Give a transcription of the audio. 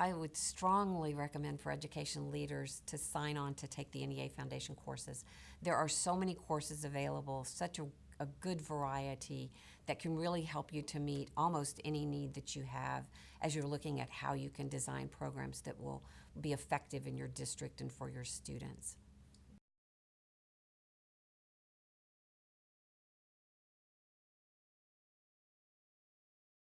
I would strongly recommend for education leaders to sign on to take the NEA Foundation courses. There are so many courses available, such a, a good variety that can really help you to meet almost any need that you have as you're looking at how you can design programs that will be effective in your district and for your students.